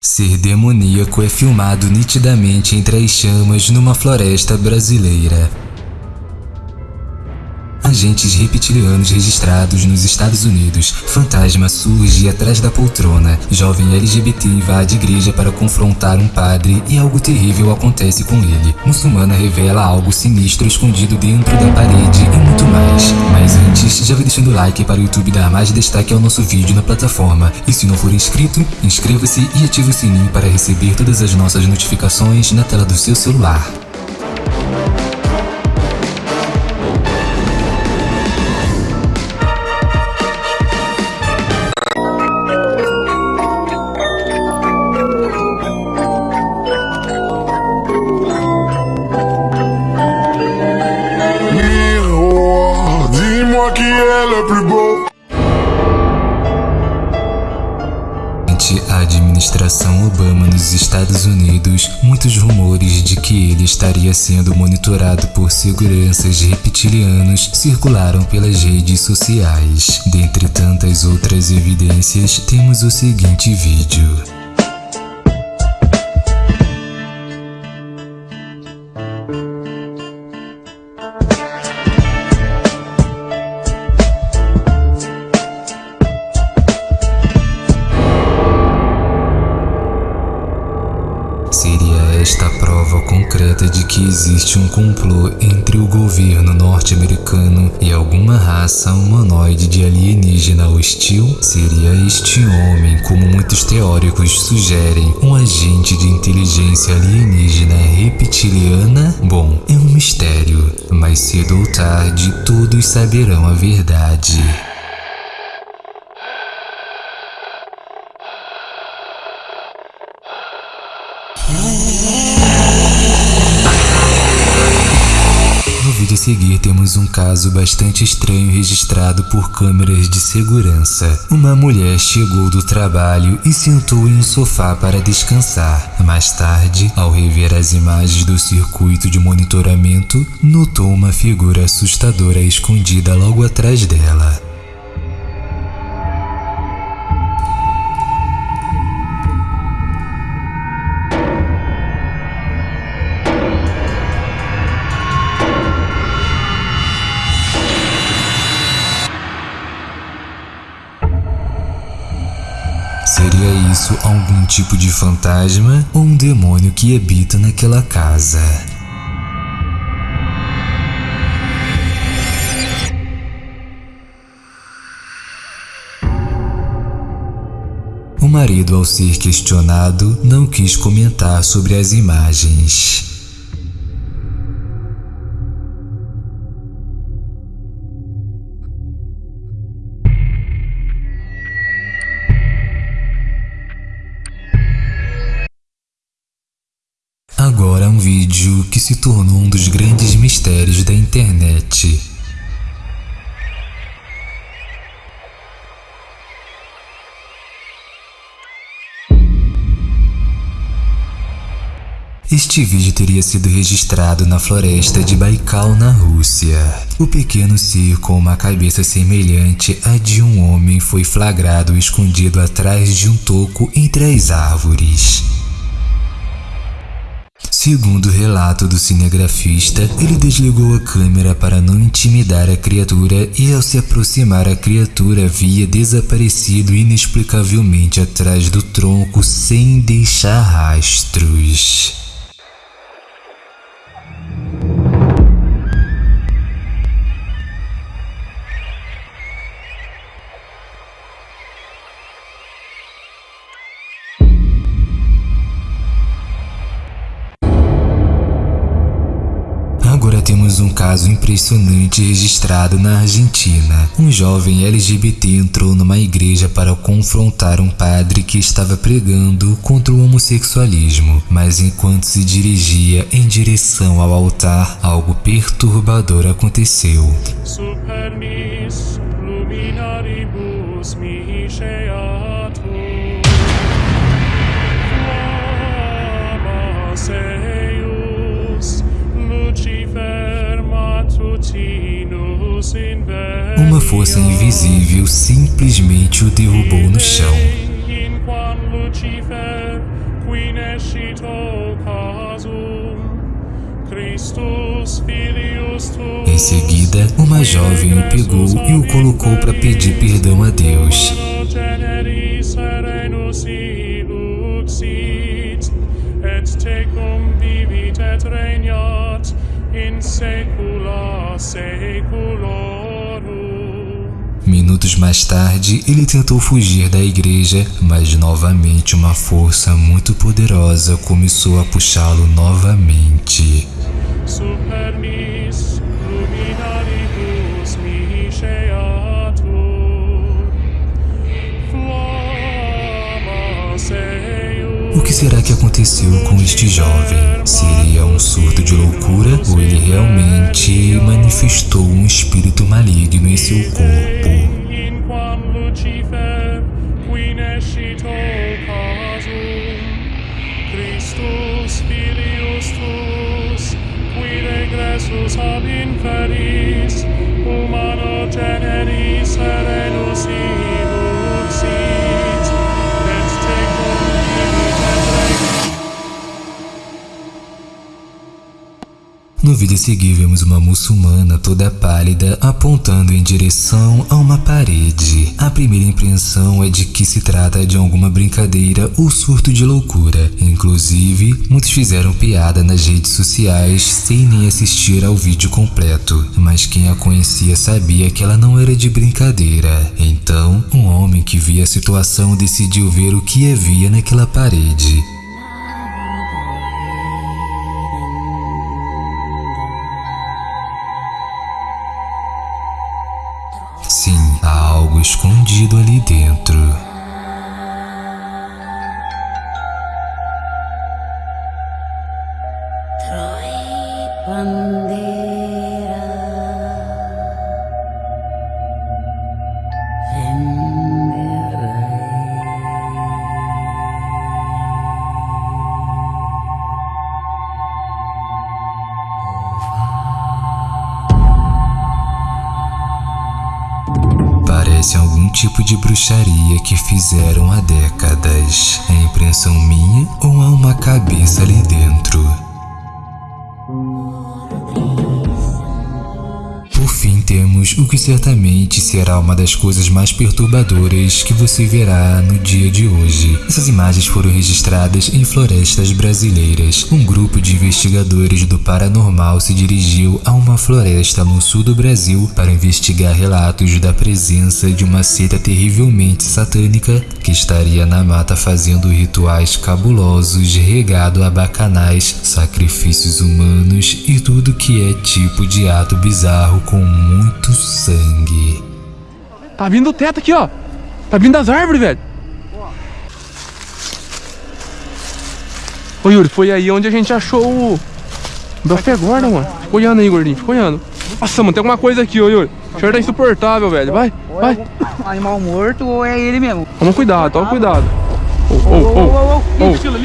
Ser demoníaco é filmado nitidamente entre as chamas numa floresta brasileira. Agentes reptilianos registrados nos Estados Unidos. Fantasma surge atrás da poltrona. Jovem LGBT invade igreja para confrontar um padre e algo terrível acontece com ele. Muçulmana revela algo sinistro escondido dentro da parede e muito mais. Mas antes, já vai deixando o like para o YouTube dar mais destaque ao nosso vídeo na plataforma. E se não for inscrito, inscreva-se e ative o sininho para receber todas as nossas notificações na tela do seu celular. Nos Estados Unidos, muitos rumores de que ele estaria sendo monitorado por seguranças reptilianos circularam pelas redes sociais. Dentre tantas outras evidências, temos o seguinte vídeo. Que existe um complô entre o governo norte-americano e alguma raça humanoide de alienígena hostil? Seria este homem, como muitos teóricos sugerem, um agente de inteligência alienígena reptiliana? Bom, é um mistério, mas cedo ou tarde todos saberão a verdade. Seguir temos um caso bastante estranho registrado por câmeras de segurança. Uma mulher chegou do trabalho e sentou em um sofá para descansar. Mais tarde, ao rever as imagens do circuito de monitoramento, notou uma figura assustadora escondida logo atrás dela. Seria isso algum tipo de fantasma ou um demônio que habita naquela casa? O marido, ao ser questionado, não quis comentar sobre as imagens. Um vídeo que se tornou um dos grandes mistérios da internet. Este vídeo teria sido registrado na floresta de Baikal, na Rússia. O pequeno ser com uma cabeça semelhante à de um homem foi flagrado escondido atrás de um toco entre as árvores. Segundo o relato do cinegrafista, ele desligou a câmera para não intimidar a criatura e ao se aproximar a criatura havia desaparecido inexplicavelmente atrás do tronco sem deixar rastros. Caso impressionante registrado na Argentina. Um jovem LGBT entrou numa igreja para confrontar um padre que estava pregando contra o homossexualismo, mas enquanto se dirigia em direção ao altar, algo perturbador aconteceu. super mis luminaribus. Invisível simplesmente o derrubou no chão. In Em seguida, uma jovem o pegou e o colocou para pedir perdão a Deus. Minutos mais tarde, ele tentou fugir da igreja, mas novamente uma força muito poderosa começou a puxá-lo novamente. O será que aconteceu com este jovem? Seria um surto de loucura ou ele realmente manifestou um espírito maligno em seu corpo? regressus ab inferis, humano generis vídeo a seguir vemos uma muçulmana toda pálida apontando em direção a uma parede. A primeira impressão é de que se trata de alguma brincadeira ou surto de loucura. Inclusive, muitos fizeram piada nas redes sociais sem nem assistir ao vídeo completo. Mas quem a conhecia sabia que ela não era de brincadeira. Então, um homem que via a situação decidiu ver o que havia naquela parede. Parece algum tipo de bruxaria que fizeram há décadas. É impressão minha ou há uma cabeça ali dentro? Fim, temos o que certamente será uma das coisas mais perturbadoras que você verá no dia de hoje. Essas imagens foram registradas em florestas brasileiras. Um grupo de investigadores do paranormal se dirigiu a uma floresta no sul do Brasil para investigar relatos da presença de uma seita terrivelmente satânica que estaria na mata fazendo rituais cabulosos regado a bacanais, sacrifícios humanos e tudo que é tipo de ato bizarro com muito sangue. Tá vindo do teto aqui, ó. Tá vindo das árvores, velho. Ô Yuri, foi aí onde a gente achou o Belfegorda, mano. Fica olhando aí, gordinho, fica olhando. Nossa, mano, tem alguma coisa aqui, ô Yuri. O cheiro tá insuportável, velho. Vai, vai. Animal morto ou é ele mesmo? Toma cuidado, toma cuidado.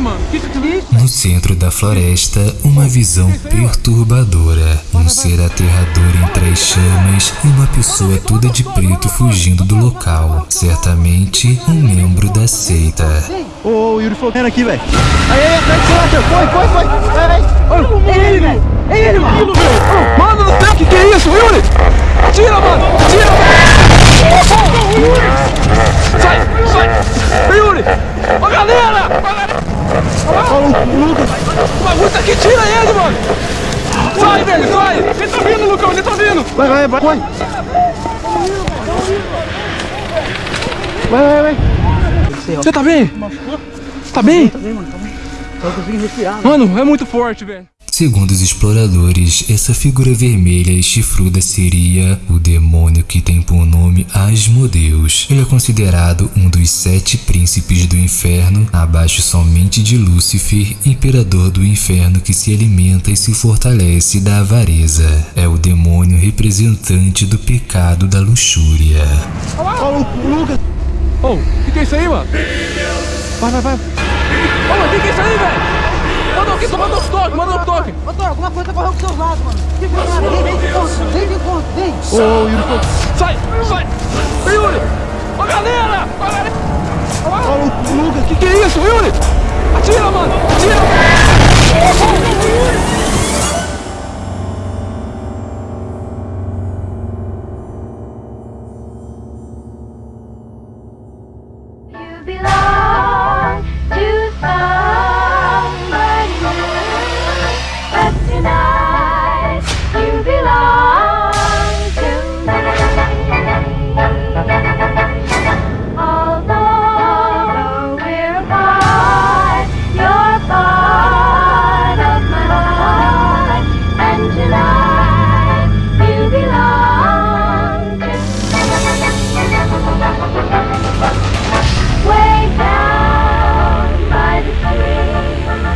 Mano? No centro da floresta, uma visão perturbadora. Um ser aterrador entre as chamas e uma pessoa toda de preto fugindo do local. Certamente um membro da seita. Ô, o Yuri falou que era aqui, velho. Aí, aí, atrás de você, foi, foi, vai. Ô, É ele, velho. É ele, mano. Mano do céu, que que é isso, Yuri? Tira, mano. Tira. Yuri. Sai, sai. Ô, Yuri. Ô, galera. Galera. Ô, Lucas. O bagulho tá aqui, tira ele, mano. Sai, velho, sai. Ele tá vindo, Lucão, ele tá vindo. Vai, vai, vai. Vai, vai, vai. vai. Você tá bem? Tá bem? Tá bem, mano, tá bem. Tô conseguindo respirar. Mano, é muito forte, velho. Segundo os exploradores, essa figura vermelha e chifruda seria o demônio que tem por nome Asmodeus. Ele é considerado um dos sete príncipes do inferno, abaixo somente de Lúcifer, imperador do inferno que se alimenta e se fortalece da avareza. É o demônio representante do pecado da luxúria. Ó, o Lucas. Ô, o que, que é isso aí, mano? Vai, vai, vai. Ô, mano, o que, que é isso aí, velho? alguma coisa correu pro seu lado, mano. Que granada, vem, vem de encontro, vem de encontro, vem. Ô, oh, Yuri, sai, sai. Yuri, ó galera, ó galera. Ó, o Luga, que que é isso, Yuri? Atira, mano, atira. Oh, Yuri.